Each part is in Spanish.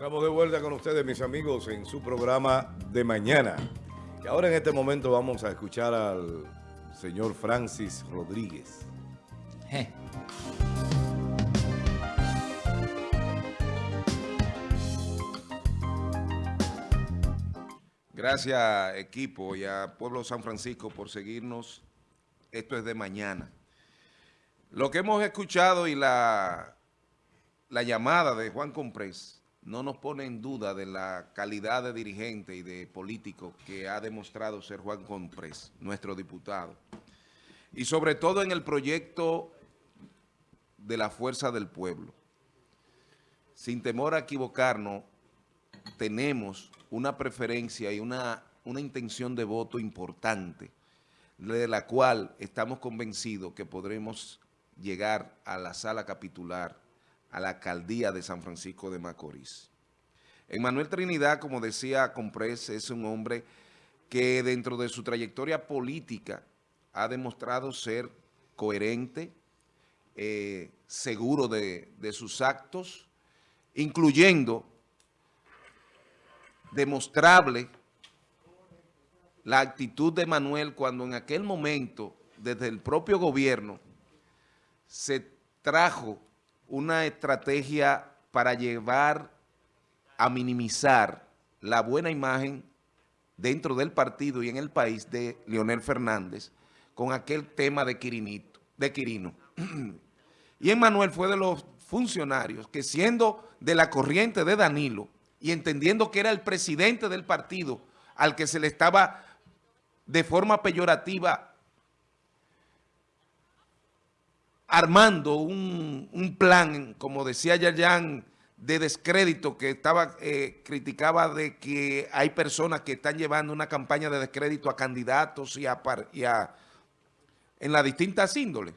Estamos de vuelta con ustedes, mis amigos, en su programa de mañana. Y ahora en este momento vamos a escuchar al señor Francis Rodríguez. Gracias equipo y a Pueblo San Francisco por seguirnos. Esto es de mañana. Lo que hemos escuchado y la, la llamada de Juan Comprés no nos pone en duda de la calidad de dirigente y de político que ha demostrado ser Juan Comprés, nuestro diputado. Y sobre todo en el proyecto de la fuerza del pueblo. Sin temor a equivocarnos, tenemos una preferencia y una, una intención de voto importante, de la cual estamos convencidos que podremos llegar a la sala capitular, a la alcaldía de San Francisco de Macorís. Manuel Trinidad, como decía Comprés, es un hombre que dentro de su trayectoria política ha demostrado ser coherente, eh, seguro de, de sus actos, incluyendo demostrable la actitud de Manuel cuando en aquel momento, desde el propio gobierno, se trajo una estrategia para llevar a minimizar la buena imagen dentro del partido y en el país de Leonel Fernández con aquel tema de, de Quirino. y Manuel fue de los funcionarios que siendo de la corriente de Danilo, y entendiendo que era el presidente del partido al que se le estaba de forma peyorativa armando un, plan, como decía Yayan, de descrédito que estaba eh, criticaba de que hay personas que están llevando una campaña de descrédito a candidatos y a, en las distintas índoles.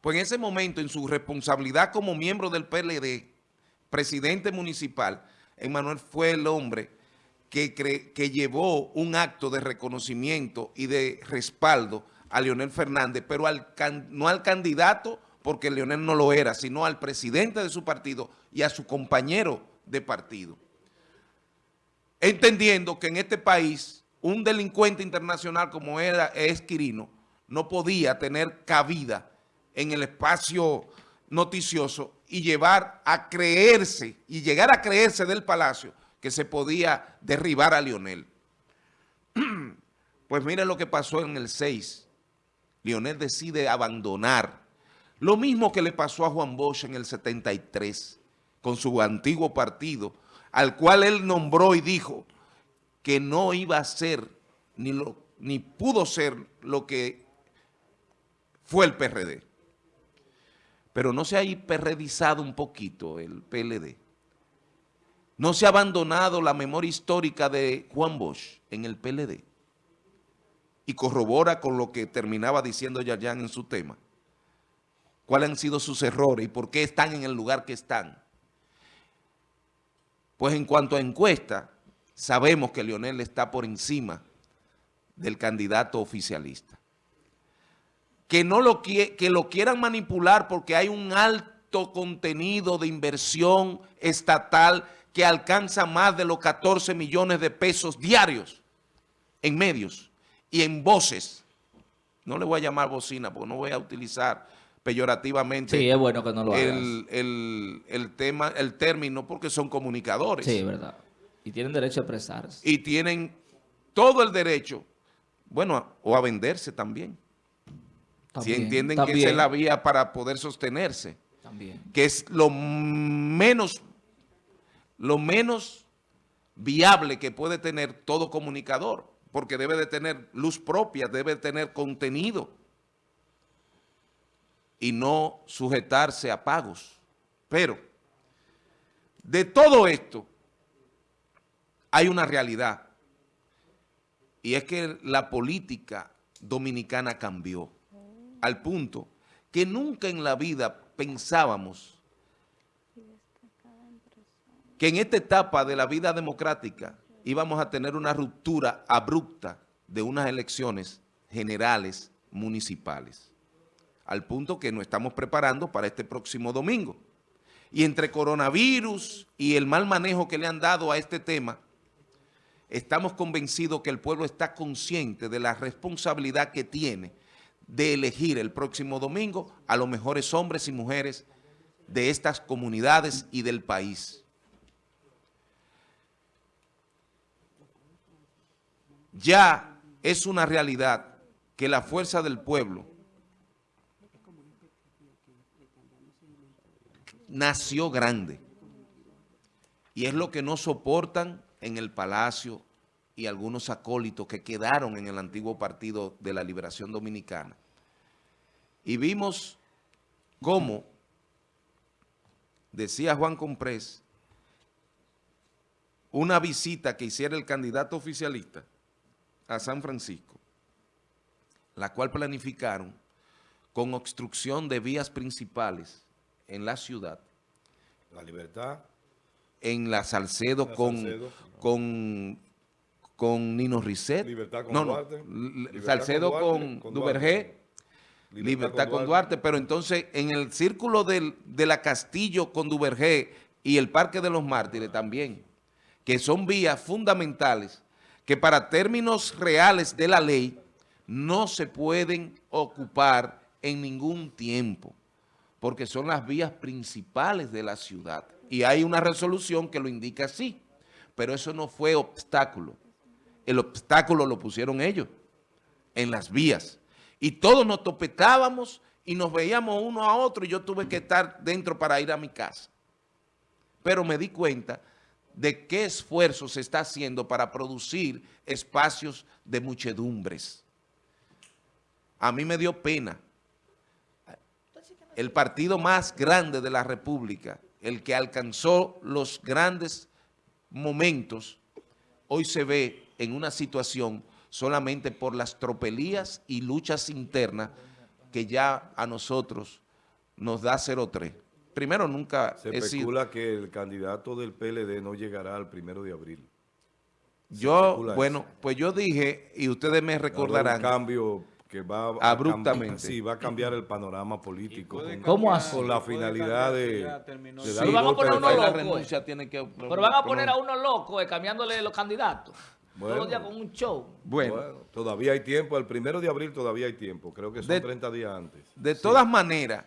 Pues en ese momento, en su responsabilidad como miembro del PLD, presidente municipal, Emanuel fue el hombre que, que llevó un acto de reconocimiento y de respaldo a Leonel Fernández, pero no al candidato, porque Leonel no lo era, sino al presidente de su partido y a su compañero de partido. Entendiendo que en este país un delincuente internacional como era Esquirino no podía tener cabida en el espacio noticioso y llevar a creerse y llegar a creerse del Palacio que se podía derribar a Lionel. Pues miren lo que pasó en el 6. Lionel decide abandonar. Lo mismo que le pasó a Juan Bosch en el 73 con su antiguo partido, al cual él nombró y dijo que no iba a ser ni, lo, ni pudo ser lo que fue el PRD pero no se ha hiperredizado un poquito el PLD. No se ha abandonado la memoria histórica de Juan Bosch en el PLD. Y corrobora con lo que terminaba diciendo Yayan en su tema. ¿Cuáles han sido sus errores y por qué están en el lugar que están? Pues en cuanto a encuesta, sabemos que Leonel está por encima del candidato oficialista que, no lo, que lo quieran manipular porque hay un alto contenido de inversión estatal que alcanza más de los 14 millones de pesos diarios en medios y en voces. No le voy a llamar bocina porque no voy a utilizar peyorativamente sí, es bueno que no lo el, el, el, tema, el término porque son comunicadores. Sí, verdad. Y tienen derecho a expresarse. Y tienen todo el derecho, bueno, o a venderse también si entienden que esa es la vía para poder sostenerse. También. Que es lo menos, lo menos viable que puede tener todo comunicador, porque debe de tener luz propia, debe de tener contenido y no sujetarse a pagos. Pero de todo esto hay una realidad y es que la política dominicana cambió al punto que nunca en la vida pensábamos que en esta etapa de la vida democrática íbamos a tener una ruptura abrupta de unas elecciones generales municipales, al punto que nos estamos preparando para este próximo domingo. Y entre coronavirus y el mal manejo que le han dado a este tema, estamos convencidos que el pueblo está consciente de la responsabilidad que tiene de elegir el próximo domingo a los mejores hombres y mujeres de estas comunidades y del país. Ya es una realidad que la fuerza del pueblo nació grande y es lo que no soportan en el Palacio y algunos acólitos que quedaron en el antiguo Partido de la Liberación Dominicana. Y vimos cómo, decía Juan Comprés, una visita que hiciera el candidato oficialista a San Francisco, la cual planificaron con obstrucción de vías principales en la ciudad. La Libertad en la Salcedo, con, con, con Nino Risset. Libertad con no, Duarte. Salcedo con, Duvergé. Libertad, con Duarte. pero entonces en el círculo del, de la Castillo con Duvergé y el Parque de los Mártires también, que son vías fundamentales que para términos reales de la ley no se pueden ocupar en ningún tiempo, porque son las vías principales de la ciudad. Y hay una resolución que lo indica así. Pero eso no fue obstáculo. El obstáculo lo pusieron ellos en las vías. Y todos nos topetábamos y nos veíamos uno a otro y yo tuve que estar dentro para ir a mi casa. Pero me di cuenta de qué esfuerzo se está haciendo para producir espacios de muchedumbres. A mí me dio pena. El partido más grande de la República el que alcanzó los grandes momentos, hoy se ve en una situación solamente por las tropelías y luchas internas que ya a nosotros nos da 0-3. Primero, nunca Se especula que el candidato del PLD no llegará al primero de abril. yo, bueno, pues yo dije, y ustedes me recordarán... Un cambio que va abruptamente. sí, va a cambiar el panorama político. ¿Cómo así? Con la finalidad de, Pero van a poner a uno loco. Eh. Pero van a poner a uno loco eh, cambiándole los candidatos. Todos los días con un show. Bueno. todavía hay tiempo. El primero de abril todavía hay tiempo. Creo que son 30 días antes. De todas maneras,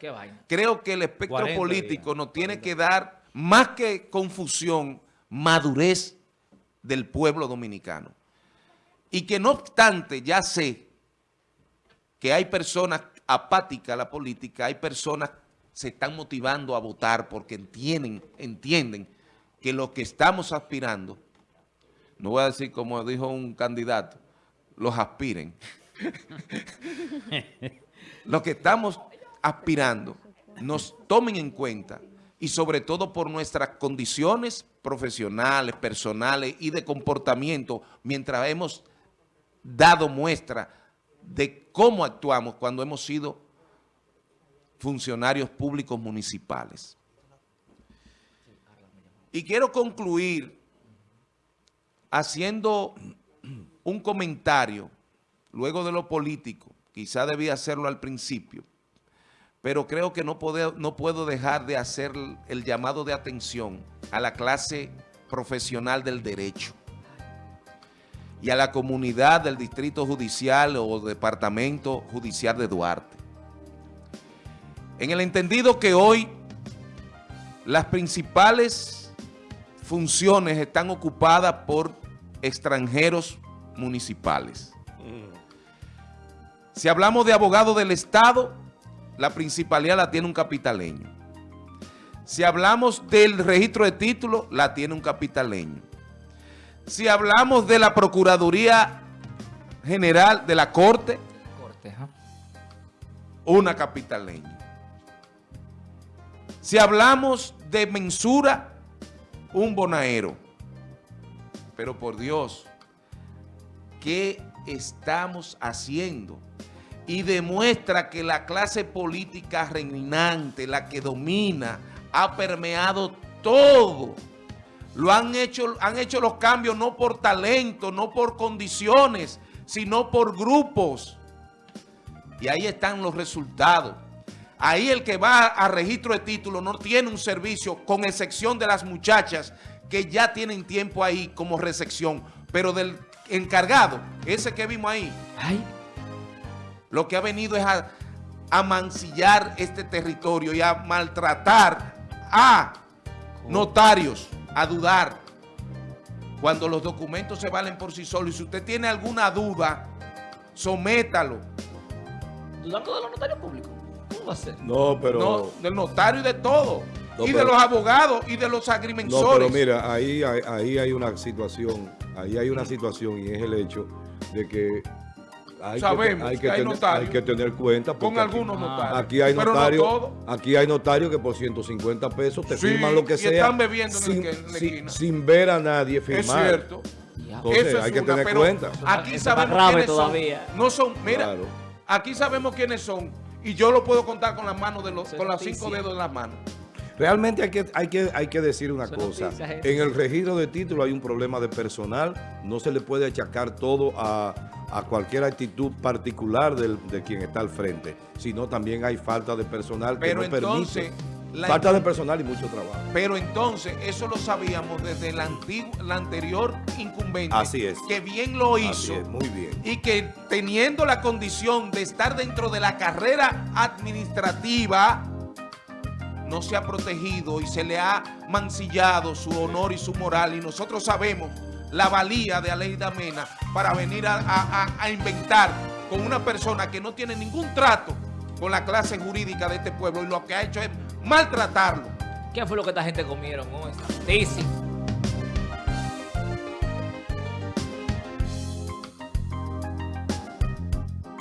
creo que el espectro político nos tiene que dar más que confusión, madurez del pueblo dominicano. Y que no obstante, ya sé que hay personas apáticas a la política, hay personas que se están motivando a votar porque entienden, entienden que lo que estamos aspirando, no voy a decir como dijo un candidato, los aspiren. lo que estamos aspirando nos tomen en cuenta y sobre todo por nuestras condiciones profesionales, personales y de comportamiento mientras hemos dado muestra de cómo actuamos cuando hemos sido funcionarios públicos municipales. Y quiero concluir haciendo un comentario, luego de lo político, quizá debía hacerlo al principio, pero creo que no, no puedo dejar de hacer el llamado de atención a la clase profesional del derecho y a la comunidad del Distrito Judicial o Departamento Judicial de Duarte. En el entendido que hoy las principales funciones están ocupadas por extranjeros municipales. Si hablamos de abogado del Estado, la principalidad la tiene un capitaleño. Si hablamos del registro de títulos, la tiene un capitaleño. Si hablamos de la Procuraduría General de la Corte, una capitaleña. Si hablamos de mensura, un bonaero. Pero por Dios, ¿qué estamos haciendo? Y demuestra que la clase política reinante, la que domina, ha permeado todo lo han hecho, han hecho los cambios no por talento, no por condiciones, sino por grupos. Y ahí están los resultados. Ahí el que va a registro de título no tiene un servicio, con excepción de las muchachas que ya tienen tiempo ahí como recepción, pero del encargado, ese que vimos ahí, lo que ha venido es a, a mancillar este territorio y a maltratar a notarios, a dudar, cuando los documentos se valen por sí solos. Y si usted tiene alguna duda, sométalo. ¿Dudando de los notarios públicos? ¿Cómo va a ser? No, pero... No, del notario y de todo. Y de los abogados y de los agrimensores. No, pero mira, ahí, ahí hay una situación, ahí hay una situación y es el hecho de que hay Sabemos que, hay que, hay, tener, hay que tener cuenta. Con algunos notarios. Aquí hay notarios aquí hay notarios que por 150 pesos te firman lo que y sea. están bebiendo sin, en sin, ver a nadie firmar. Es cierto. Entonces hay que tener cuenta. Aquí sabemos quiénes todavía. son. No son, mira, aquí sabemos quiénes son y yo lo puedo contar con las manos de los, con los cinco dedos de las manos. Realmente hay que, hay que, hay que decir una cosa. En el registro de título hay un problema de personal. No se le puede achacar todo a, cualquier actitud particular de quien está al frente, sino también hay falta de personal que no entonces, permite. Falta de personal y mucho trabajo. Pero entonces, eso lo sabíamos desde el, antiguo, anterior incumbente. Así es. Que bien lo hizo. muy bien. Y que teniendo la condición de estar dentro de la carrera administrativa no se ha protegido y se le ha mancillado su honor y su moral y nosotros sabemos la valía de Aleida Mena para venir a, inventar con una persona que no tiene ningún trato con la clase jurídica de este pueblo y lo que ha hecho es maltratarlo. ¿Qué fue lo que esta gente comieron? Sí.